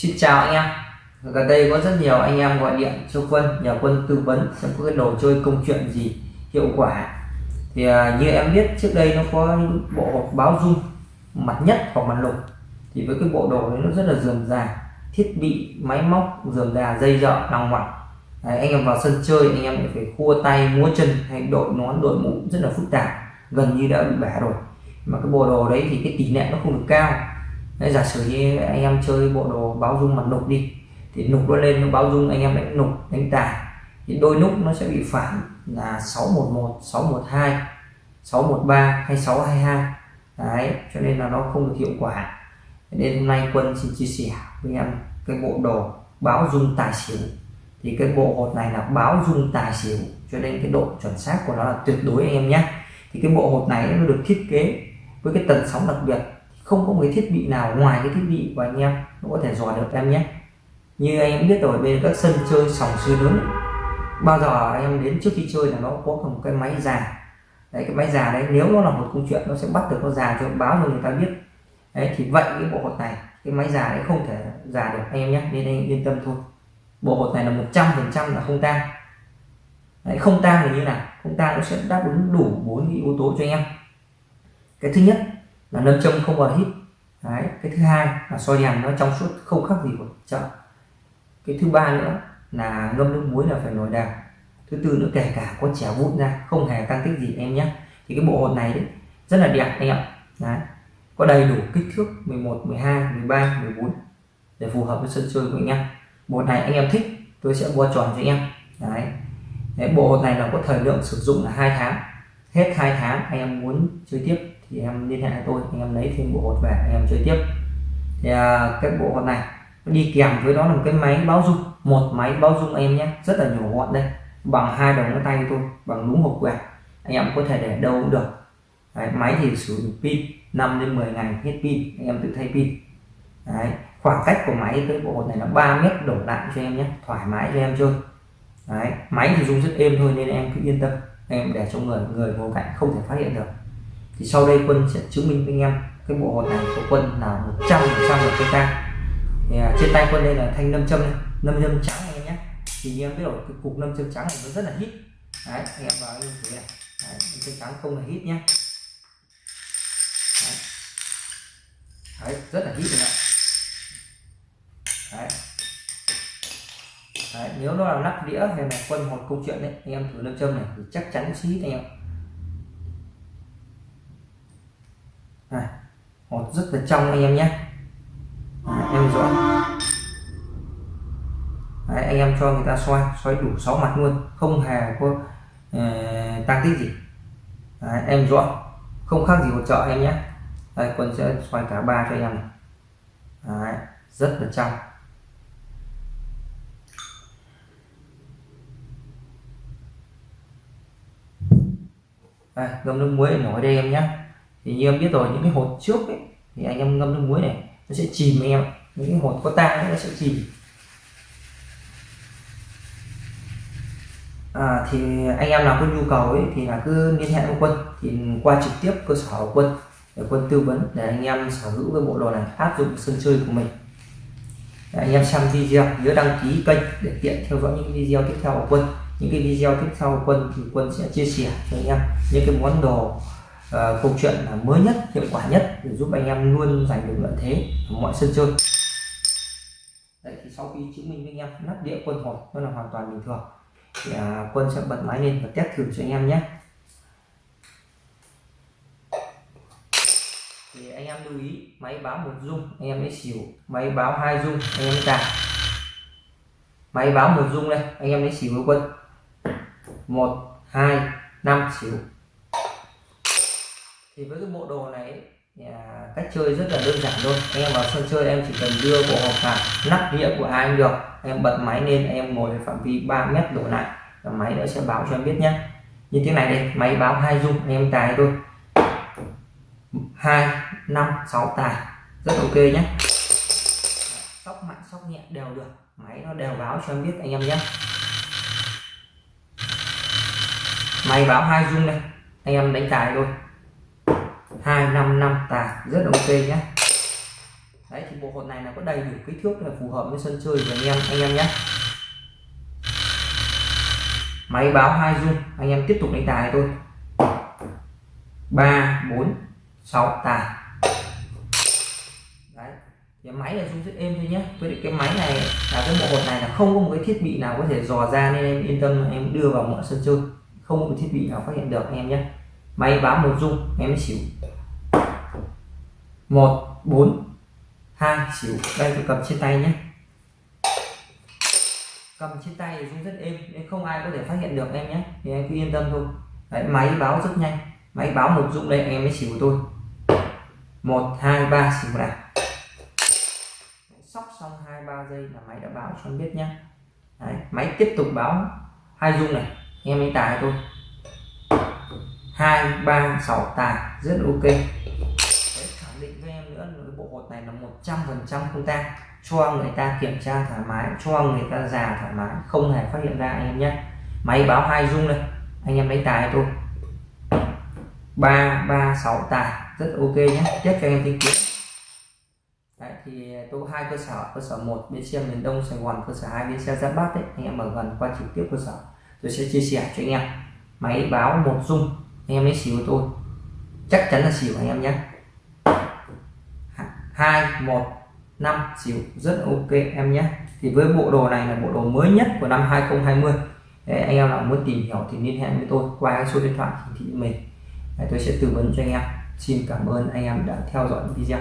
Xin chào anh em. Gần đây có rất nhiều anh em gọi điện cho quân, nhờ quân tư vấn xem có cái đồ chơi công chuyện gì hiệu quả. Thì à, như em biết trước đây nó có bộ hộp báo dung, mặt nhất hoặc mặt lục. Thì với cái bộ đồ đấy nó rất là dườm già, thiết bị, máy móc, dườm già, dây dợ đằng ngoặc. Anh em vào sân chơi, anh em phải khua tay, múa chân hay đội nón, đội mũ, rất là phức tạp, gần như đã bị bẻ rồi. Mà cái bộ đồ đấy thì cái tỷ lệ nó không được cao. Đấy, giả sử như anh em chơi bộ đồ báo dung mặt nục đi thì nục nó lên nó báo dung anh em đánh nục đánh tài thì đôi nút nó sẽ bị phản là 611 612 613 hay 622 đấy cho nên là nó không được hiệu quả. Nên hôm nay quân xin chia sẻ với em cái bộ đồ báo dung tài xỉu. Thì cái bộ hột này là báo dung tài xỉu cho nên cái độ chuẩn xác của nó là tuyệt đối anh em nhé. Thì cái bộ hột này nó được thiết kế với cái tần sóng đặc biệt không có một cái thiết bị nào ngoài cái thiết bị của anh em nó có thể dò được em nhé. Như anh em biết rồi bên các sân chơi sòng chơi lớn bao giờ anh em đến trước khi chơi là nó có một cái máy già. Đấy cái máy già đấy nếu nó là một câu chuyện nó sẽ bắt được nó già cho báo cho người ta biết. Đấy thì vậy cái bộ hột này cái máy già đấy không thể già được anh em nhé nên anh yên tâm thôi. Bộ hột này là một trăm phần trăm là không tang. Đấy, không tang thì như nào? Không tang nó sẽ đáp ứng đủ bốn yếu tố cho anh em. Cái thứ nhất là nâm châm không vào hít. Đấy, cái thứ hai là soi đèn nó trong suốt không khác gì của chợ. Cái thứ ba nữa là ngâm nước muối là phải nổi đàm thứ tư nữa, kể cả có trẻ vụn ra, không hề tăng tích gì em nhé. Thì cái bộ hột này đấy, rất là đẹp anh ạ. Đấy, có đầy đủ kích thước 11 12 13 14 để phù hợp với sân chơi của anh em. Bộ này anh em thích, tôi sẽ mua tròn cho anh em. Đấy. đấy bộ hột này là có thời lượng sử dụng là hai tháng hết hai tháng anh em muốn chơi tiếp thì em liên hệ với tôi anh em lấy thêm bộ hột về anh em chơi tiếp. Thì à, cái bộ hột này đi kèm với đó là một cái máy báo dung một máy báo dung em nhé rất là nhỏ gọn đây bằng hai đầu ngón tay tôi bằng đúng hộp quẹt anh em có thể để đâu cũng được. Đấy, máy thì sử dụng pin 5 đến 10 ngày hết pin anh em tự thay pin. Đấy, khoảng cách của máy tới bộ hột này là 3 mét đổ lại cho em nhé thoải mái cho em chơi. Đấy, máy thì dùng rất êm thôi nên em cứ yên tâm em để cho người người ngồi cạnh không thể phát hiện được. Thì sau đây quân sẽ chứng minh với anh em cái bộ hột này của quân là 100 phần trăm là cây ta thì à, trên tay quân đây là thanh nâm châm này nâm châm trắng này nhé. Thì như em biết rồi cái cục nâm châm trắng này nó rất là hít. Đấy anh em vào như thế này. Đấy, nâm châm trắng không là hít nhé. Đấy. đấy rất là hít rồi đấy nếu nó là nắp đĩa hay là quân một câu chuyện đấy anh em thử lâm châm này thì chắc chắn xí anh em. Này hột rất là trong anh em nhé. Em rõ. Đấy, anh em cho người ta xoay xoay đủ 6 mặt luôn không hề có ờ, uh, tăng tích gì. Đấy, em rõ. Không khác gì một chợ em nhé. Đây quân sẽ xoay cả ba cho anh em này. Đấy, rất là trong. À, đây ngâm nước muối nổi đây em nhé thì như em biết rồi những cái hột trước ấy, thì anh em ngâm nước muối này nó sẽ chìm anh em những cái hột có tang nó sẽ chìm. À, thì anh em nào có nhu cầu ấy thì là cứ liên hệ với quân. Thì qua trực tiếp cơ sở của quân để quân tư vấn để anh em sở hữu cái bộ đồ này áp dụng sân chơi của mình. Để anh em xem video nhớ đăng ký kênh để tiện theo dõi những video tiếp theo của quân những cái video tiếp theo quân thì quân sẽ chia sẻ cho anh em những cái món đồ uh, câu chuyện là mới nhất hiệu quả nhất để giúp anh em luôn giành được lợi thế ở mọi sân chơi. Đấy, thì sau khi chứng minh với anh em nắp đĩa quân hột nó là hoàn toàn bình thường thì uh, quân sẽ bật máy lên và test thử cho anh em nhé. Thì anh em lưu ý máy báo một dung anh em lấy xỉu máy báo hai dung anh em cài máy báo một dung đây anh em lấy xỉu với quân một hai năm xíu. Thì với cái bộ đồ này à, cách chơi rất là đơn giản thôi. Anh em vào sân chơi em chỉ cần đưa bộ hộp vào nắp đĩa của ai được. Em bật máy lên em ngồi phạm vi 3 mét đổ lại và máy nó sẽ báo cho em biết nhé như thế này đây máy báo hai dung em tài thôi. Hai năm sáu tài rất ok nhé sóc mạnh sóc nhẹ đều được máy nó đều báo cho em biết anh em nhé máy báo hai dung này anh em đánh tài thôi. Hai, năm năm tài rất ok nhé đấy, thì bộ hột này là có đầy đủ kích thước là phù hợp với sân chơi của anh em anh em nhé máy báo hai dung, anh em tiếp tục đánh tài thôi. Ba, bốn, sáu tài đấy, thì máy là dung rất êm thôi nhé với cái máy này là cái bộ hột này là không có một cái thiết bị nào có thể dò ra nên em yên tâm em đưa vào mọi sân chơi không có một thiết bị nào phát hiện được anh em nhé. Máy báo một dung em xỉu. Một bốn hai xỉu. Đây tôi cầm trên tay nhé. Cầm trên tay thì cũng rất êm nên không ai có thể phát hiện được em nhé. Thì em cứ yên tâm thôi. Đấy, máy báo rất nhanh. Máy báo một dụng đây em mới xỉu tôi. Một hai ba xỉu này sóc xong hai ba giây là máy đã báo cho em biết nhé. Đấy, máy tiếp tục báo hai dung này em ấy tài thôi. Hai ba sáu tài. Rất ok. Đấy, khẳng định với em nữa là cái bộ hột này là một trăm phần trăm không tang. Cho người ta kiểm tra thoải mái cho người ta già thoải mái không hề phát hiện ra anh em nhé. Máy báo hai dung đây anh em lấy tài thôi. Ba ba sáu tài. Rất ok nhé. Chất cho anh em tin kiến Đấy, thì tôi hai cơ sở cơ sở một bến xe miền đông sài gòn cơ sở hai bến xe giáp bát đấy anh em ở gần qua trực tiếp cơ sở tôi sẽ chia sẻ cho anh em. Máy báo một dung anh em lấy xỉu tôi. Chắc chắn là xỉu anh em nhé. Hai một năm xỉu rất ok em nhé. Thì với bộ đồ này là bộ đồ mới nhất của năm 2020 Đấy, anh em nào muốn tìm hiểu thì liên hệ với tôi qua số điện thoại hiển thị mình. Đấy, tôi sẽ tư vấn cho anh em. Xin cảm ơn anh em đã theo dõi video.